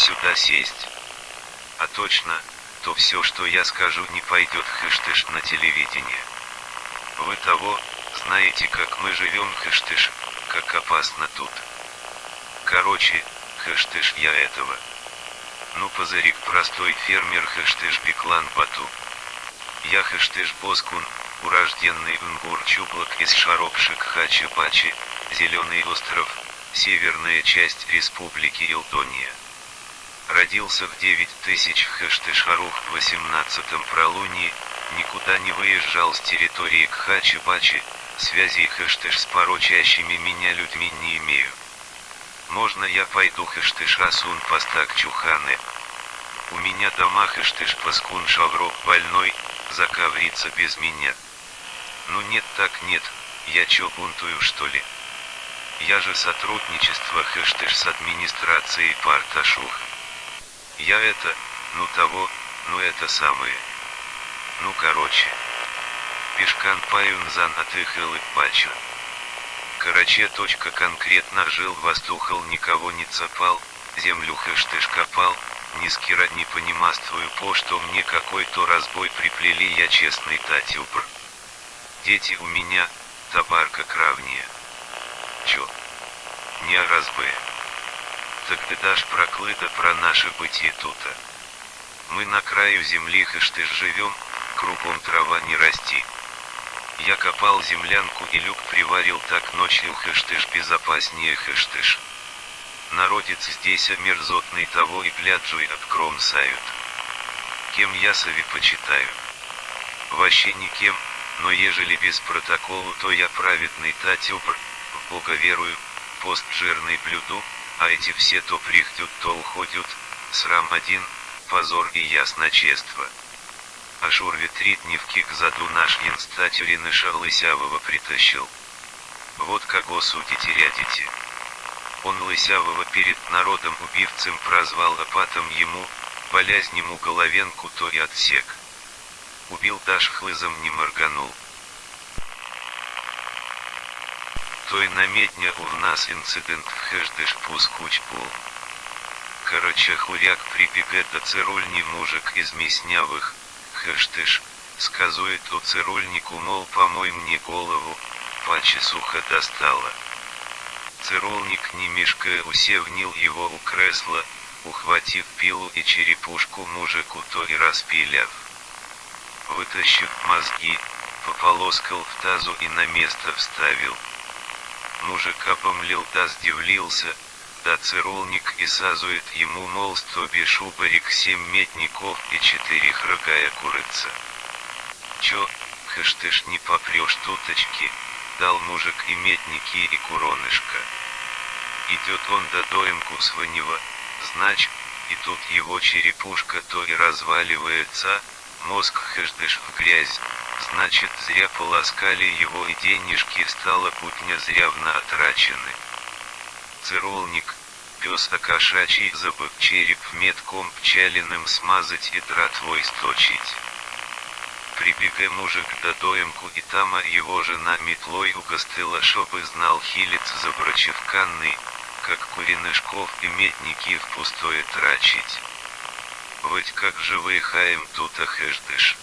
сюда сесть. А точно, то все, что я скажу, не пойдет хэштеж на телевидение. Вы того, знаете, как мы живем, хэштеж, как опасно тут. Короче, хэштеж я этого. Ну позырик простой фермер хэштеж Беклан Бату. Я хэштеж Боскун, урожденный Унгур Чублок из Шаропшик Хачи-Пачи, Зеленый остров, северная часть Республики Илтония. Родился в 9000 хэштешарух в 18-м пролунии, никуда не выезжал с территории Кхачи-Бачи, связей хэштеж с порочащими меня людьми не имею. Можно я пойду хэштеж Асун Пастак Чуханы? У меня дома хэштеж Паскун Шаврок больной, заковрится без меня. Ну нет так нет, я чё бунтую что ли? Я же сотрудничество хэштеж с администрацией Парташух. Я это, ну того, ну это самое. Ну короче. Пешкан паюн зан отыхал и пачу. Короче точка конкретно жил воздухал никого не цапал, землю хэштеж копал, ни скира не понимаствую по что мне какой-то разбой приплели я честный татюбр. Дети у меня, табарка кравния. Чё? Не разбы так ты дашь проклыто про наше бытие тута. Мы на краю земли хэштеж живем, кругом трава не расти. Я копал землянку и люк приварил так ночью хэштеж безопаснее хэштеж. Народец здесь мерзотный того и гляджу и обкромсают. Кем я сови почитаю? Вообще никем, но ежели без протоколу, то я праведный татюбр, в Бога верую, пост жирный блюду, а эти все то прихтют, то уходят, срам один, позор и ясночество. Ашур ветрит невки к заду наш янстатюриныша Лысявого притащил. Вот кого судите рядите. Он Лысявого перед народом убивцем прозвал опатом ему, болезнему головенку то и отсек. Убил даже хлызом не морганул. Той намедня у нас инцидент в хэштеж пускучпул. Короче хуряк прибегает до цирульни мужик из Мяснявых, хэштеж, сказует у цирульнику мол помой мне голову, паче сухо достала. Цирульник не мешкая усевнил его у кресла, ухватив пилу и черепушку мужику то и распиляв. Вытащив мозги, пополоскал в тазу и на место вставил. Мужик опомлел да сдивлился, да цирулник и сазует ему мол сто бешубарик семь метников и четыре хрогая курица. Чё, хэштеж не попрешь туточки, дал мужик и метники и куронышка. Идет он до доемку сванева, знач, и тут его черепушка то и разваливается, мозг хэштеж в грязь, значит зря полоскали его и денежки стало путня зрявно отрачены. Цирулник, пес окошачий забык череп метком пчалиным смазать и дратвой сточить. Прибегай мужик до доемку и тама его жена метлой угостила, чтобы знал хилец забрачевканный, как куринышков и метники в пустое трачить. Ведь как же выехаем тут ахэждыш.